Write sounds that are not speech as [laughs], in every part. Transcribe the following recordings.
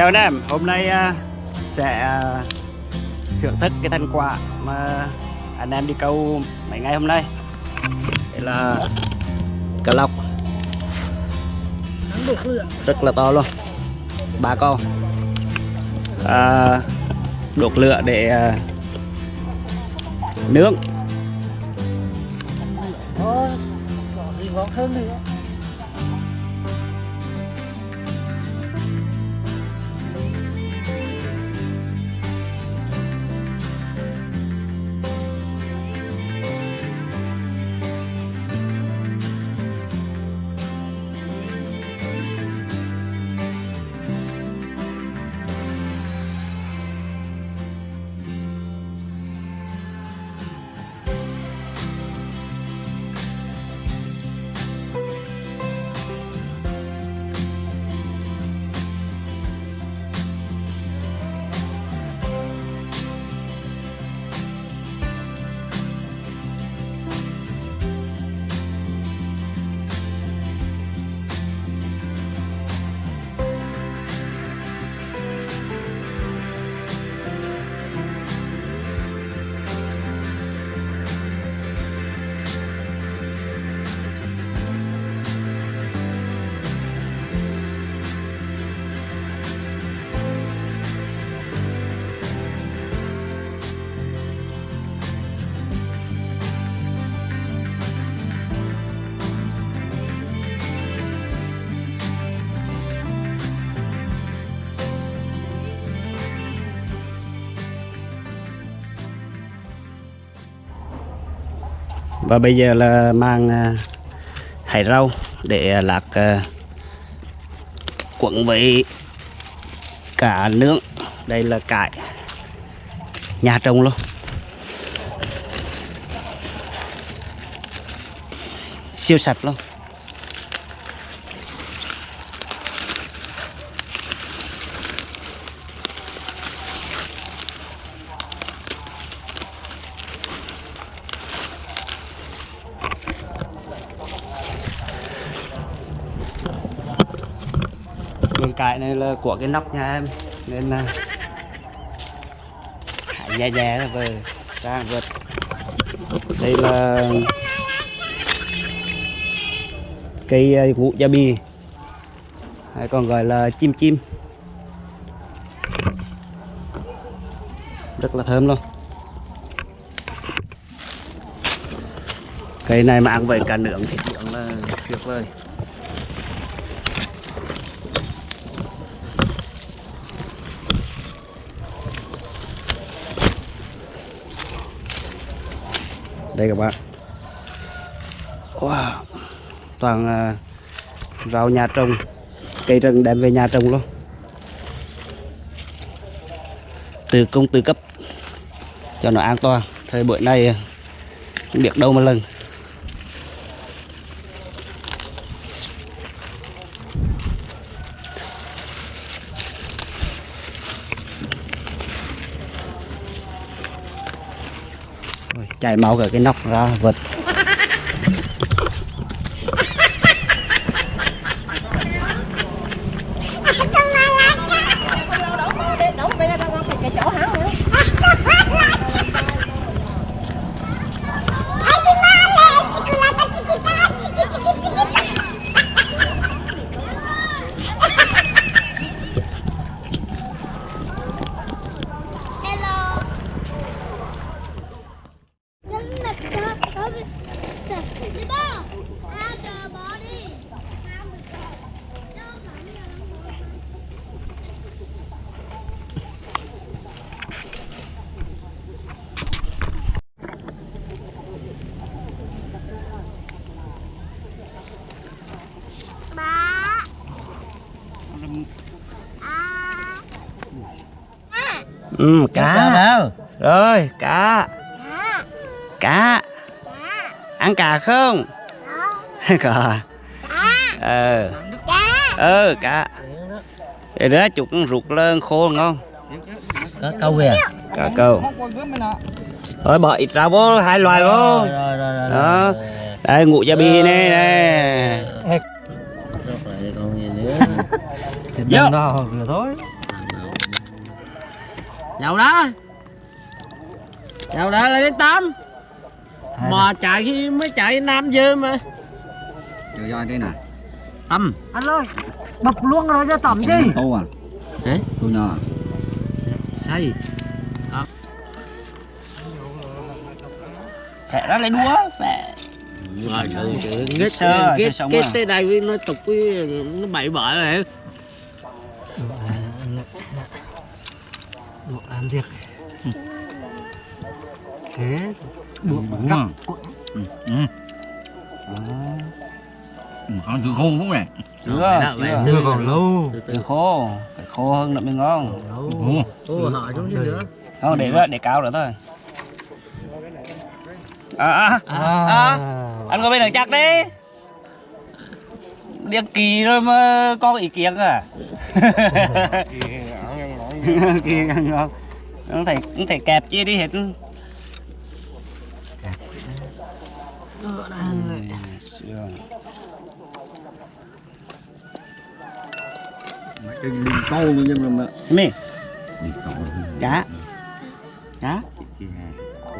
Chào anh em, hôm nay à, sẽ à, thưởng thức cái thành quả mà anh em đi câu mấy ngày hôm nay. Đây là cá lóc rất là to luôn. Ba con. À, đột lửa để à, nướng. Và bây giờ là mang à, hải rau để à, lạc à, cuộn với cả nướng. Đây là cải nhà trồng luôn. Siêu sạch luôn vườn cải này là của cái nóc nhà em. Nên là hãy nhẹ nhẹ là về ra vượt. Đây là cây à, ngũ gia bì, hay còn gọi là chim chim. Rất là thơm luôn. Cây này mà ăn vậy cả nướng thì là tuyệt vời. Đây các bạn. Wow. toàn à, rau nhà trồng. Cây rừng đem về nhà trồng luôn. Từ công từ cấp. Cho nó an toàn. Thời buổi này à, biết đâu mà lần chạy chảy máu cả cái nóc ra vật Đi ba. Ao chờ bỏ đi. Ao được rồi. Đâu phải là ba à à ừ, cá. đâu? rồi cá. Cá. Cá. Cá. Ăn cá không? [laughs] Cá. Ờ. Cá. Ờ cá. Để đó chụp con ruột lên khô ngon Có câu kìa. cá câu. Thôi bỏ ít rau vô hai loài vô. Rồi rồi rồi rồi. Đó. đây ngủ gia bì nè nè. Nữa. Thì thôi. Dầu đó. Dầu đó là đến tám. Mà chạy khi mới chạy Nam dư mà. Trời ơi đây nè. Tâm anh ơi bập luôn rồi cho tẩm chứ Thô à? Hả? Thô nhỏ à Sao gì Phẹ ra lấy đũa Phẹ Rồi Ghét sơ sống ghét à. tới đây với nó tục với nó bậy bợ rồi Thiệt Thế Đúng à Ừ Ừ. Ừ, Ăn chữ khô đúng này Chưa, chưa. còn lâu. Từ từ. Khô Phải khô hơn nữa mới ngon. Đúng Ô họ xuống chứ nữa. Không, để đó, để cao nữa thôi. À, à, À, à. Anh có bên đường chắc đi. Điếc kỳ rồi mà có ý kiến à? Kỳ ngon [laughs] Không thể, không thể kẹp chi đi hết. Mà cái đi câu luôn nhưng mà Mì, Đi câu cá. Cá.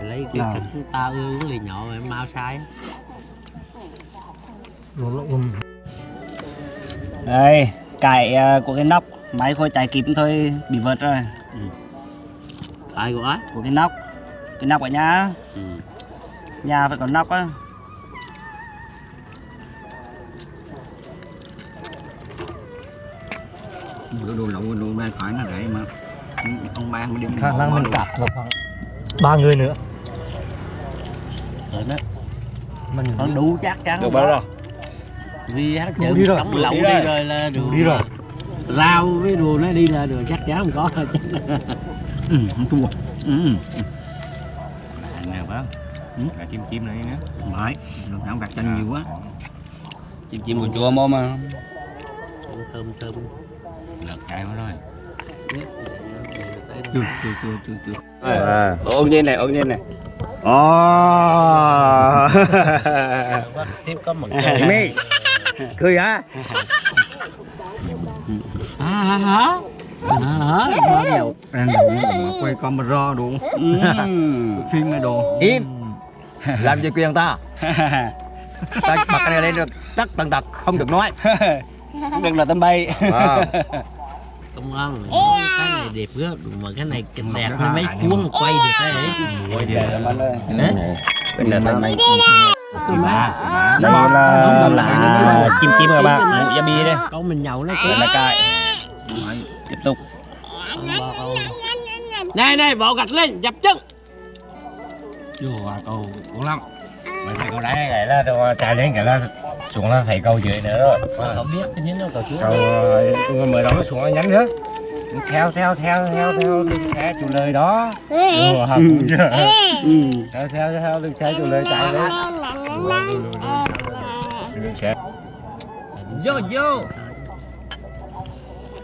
Lấy cái cánh tao uống lì nhỏ mà mau sai. Nó Đây, cải à, của cái nóc. Máy khôi chạy kịp thôi bị vượt rồi Tại của ấy Của cái nóc. Cái nóc ở nhà. Ừ. Nhà phải có nóc á. Đồ đồ lậu đồ đây phải nó rẻ mà. Ông ba mới đem khả năng mình cặp được khoảng ba người nữa. Rồi đó. Mình Còn đủ chắc chắn Được bao rồi? Vì Đủ chữ đi rồi, lậu đi đi rồi. là đủ đi rồi. Rau với đồ nó đi là được chắc chắn không có [laughs] Ừ, không thua. Ừ Anh nè bác. Ừ. Chim chim này nữa Phải Được ăn vặt chanh nhiều quá. Chim chim của chua mô mà. Thơm thơm Lật cay quá rồi. Chưa chưa chưa chưa chưa à. Ôn nhiên này, ôn nhiên này. Ồ. [laughs] Tiếp có mực [laughs] Mi Cười hả? [laughs] À hả hả? Hả Bao nhiêu Ăn đủ mà quay camera đủ [laughs] Phim này đồ. Im. Làm gì quyền ta? [laughs] Ta bật cái này lên được tất tần tật không được nói. [laughs] Đừng là tâm bay. À. Công an nói cái này đẹp quá. Mà cái này kịch đẹp hay mấy cuốn quay được cái ấy. Ôi Để dạ làm ăn Hả? Bên này Cái má Đây là là chim chim các bạn Ngủ gia bi đây. Con mình nhậu nó là cài Tiếp tục Này này bỏ gạch lên dập chân. Chưa câu cũng lắm Mà thầy câu đáy này là chạy đến cái là xuống là thầy câu dưới nữa rồi. Cậu biết cái nhín đâu cậu chú Câu ờ, mới đó xuống là nhắn nữa. Theo theo theo theo theo đường xe chủ lời đó. Học cũng chưa. Ừ. theo theo theo đường xe chủ lời chạy lên đường xe Vô vô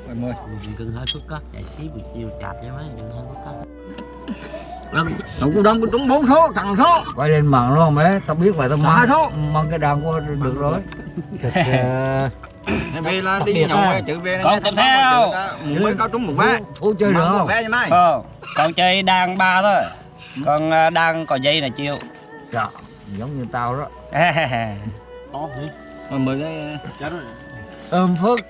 Mời mời Cưng hơi phức cất chạy xí buổi chiều chạp cho mấy Cưng hơi phức cất Tổng cô đông trúng bốn số thằng số. Quay lên mạng luôn mấy tao biết vậy tao mang số. mang cái đàn qua được rồi. Thật Về là đi nhậu à. chữ về Con tiếp theo. Mới có trúng một vé thú chơi được không? vé mai Ờ, Còn chơi đàn ba thôi. Còn à, đàn có dây là chiều Trời, giống như tao đó. Có hả? Mà mời cái ôm phước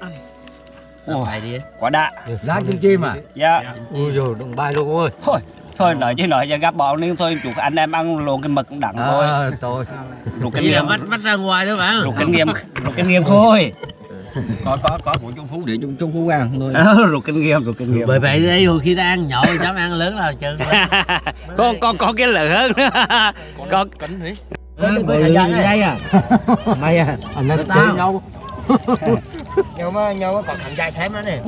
Bài đi Quả đạ lá chim chim à Dạ ui rồi đừng bay luôn ơi Thôi Thôi nói chứ nói giờ gặp bọn nên thôi chủ anh em ăn luộc cái mực cũng đặng thôi à, tôi Rụt kinh nghiệm vắt vắt ra ngoài đó bạn Rụt kinh nghiệm Rụt kinh nghiệm thôi Có có có của Trung Phú để Trung Trung Phú ăn thôi Ờ, Rụt kinh nghiệm Rụt kinh nghiệm Bởi vậy đây hồi khi ta ăn nhỏ thì dám ăn lớn là chừng con con có cái lửa hơn con Cẩn thủy có thời gian đây à Mày à anh nói tao. Nhau nhau mà nhau còn thằng trai xem nó nè.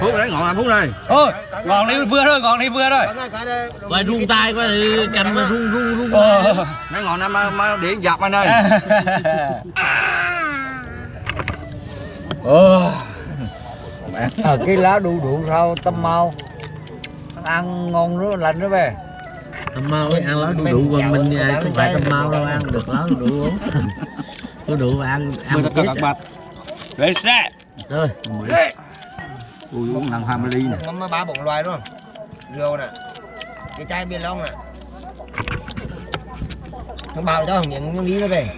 Phú đấy ngọn anh Phú này ôi ngọn đi vừa rồi ngọn đi vừa rồi Coi rung tay coi thì cầm mà rung rung rung. Mấy ngọn em mà, mà điện dập anh ơi Ờ. cái lá đu đủ rau tâm mau. Ăn ngon rất lành đó về Tầm mau ấy, ăn lá đu đủ còn mình à, không phải tầm mau đâu ăn được lá đu đủ uống. [laughs] Đu đủ ăn ăn một ít bạch Đấy xe. Thôi ui uống thằng hai mươi ly nè. Mắm ba bốn loài đúng không? Rượu nè. Cái chai bia lông nè. Nó bao cho những những lý nó về.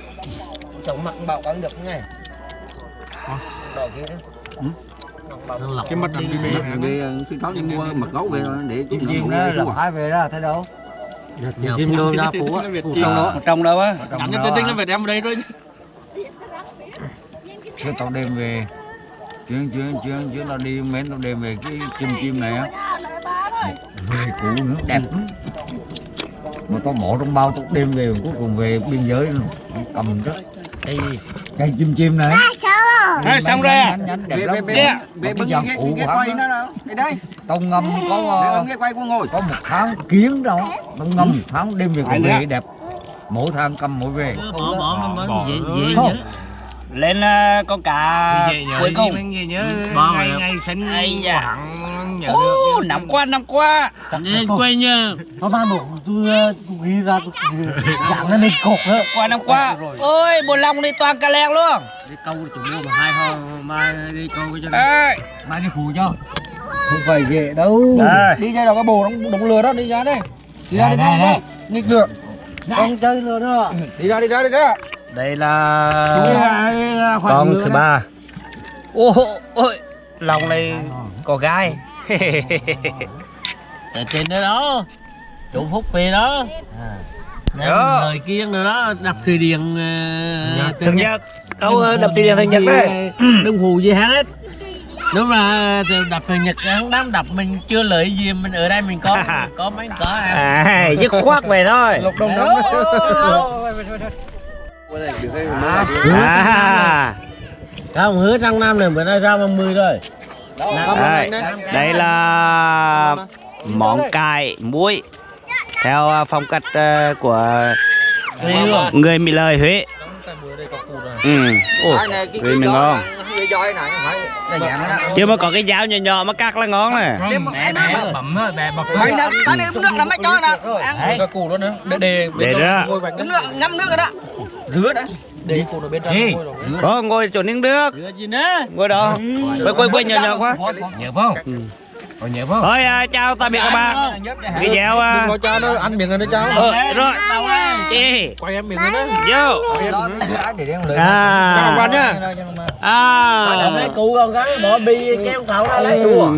Chồng mặt bảo ăn được ngay. Đỏ kia đó. Ừ. Nó cái mắt đi đi. về khi đó đi mua mật gấu về rồi để chim đó là phải về đó thấy đâu nhờ phun đô ra phú á trong đó trong đâu á. Trong đó á, về đem đây rồi Chứ tao đem về. Chuyến chuyến chuyến chuyến tao đi mến tao đem về cái chim chim này á. Về cũ nữa. Đẹp. Mà tao bỏ trong bao tao đem về cuối cùng về biên giới luôn. cầm đó cái cây chim chim này. Ê, xong rồi à? nhánh, nhánh, đẹp về lắm. về về Nè. về Cái bưng dàn cái phụ cái của quay hắn nó đâu. Đây đây tao ngâm có ờ, cái quay của ngồi. Có một tháng kiến đâu tao ngâm một tháng đem về còn nữa. về đẹp. Mỗi tháng cầm mỗi về. Bỏ bỏ lên ờ, con cá cuối cùng. gì nhớ. Bao ngày ngày sinh Ô, được năm qua năm qua. Nên quay nhớ nó ban đầu tôi ờ, ghi ra dạng lên lên cột nữa qua năm qua. Ôi bồ long đi toàn cà leng luôn. Đi câu tụi mua mà hai ho mai đi câu cái cho mai đi phụ cho không phải ghệ đâu. Đây. Đi ra đó cái bồ đóng đóng lừa đó đi ra đây. Đi ra đi ra. đây nghịch được. Con chơi lừa đó. Đi ra đi ra đi ra. Đây là con thứ ba. Ô ôi. Lòng này có gai. [laughs] Ở trên đó đó. Chủ phúc về đó. Nên Đó. lời kiêng rồi đó đập thủy điện ờ, thường nhật. Câu đập tiền điện thường nhật đấy đừng hù gì hết đúng là đập thường nhật hắn đám đập mình chưa lợi gì mình ở đây mình có [laughs] có mấy có à à dứt khoát về thôi. Lục đồng Đó. à. Không hứa trong năm này bữa nay ra 30 rồi. đây, đây là món cải muối. Theo ờ, phong cách ờ, của người Mỹ lời Huế. Ừ. Ồ, người mình ngon là dạng đó chưa mà có cái dao nhỏ nhỏ mà cắt là ngon bọc tao đi nước là mày cho nè ăn cái cù đó nữa. Để để để đó nước ngâm nước rồi đó. Rửa đã. Để cột ở bên trong Ê. ngồi chỗ nước. Rửa gì nữa? Ngồi đó. Quay quay quay nhỏ nhỏ quá. Nhớ không còn nhớ không thôi à, chào tạm biệt các bạn. Video à, Đừng có cho nó ăn miệng rồi đó cháu ờ, rồi. Chị quay em miệng rồi đó. Vô lưỡi à. bạn nha. à. Mấy cụ con gái bỏ bi kéo khẩu ra lấy Ừ.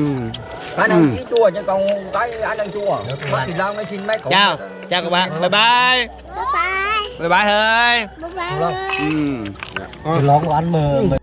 cái này chỉ chua chứ còn cái anh đang chua bác thì long nó xin mấy củ. Chào. Chào các bạn. Bye bye. Bye bye. bye bye thôi Bye bye. ừ. cái lon của anh mà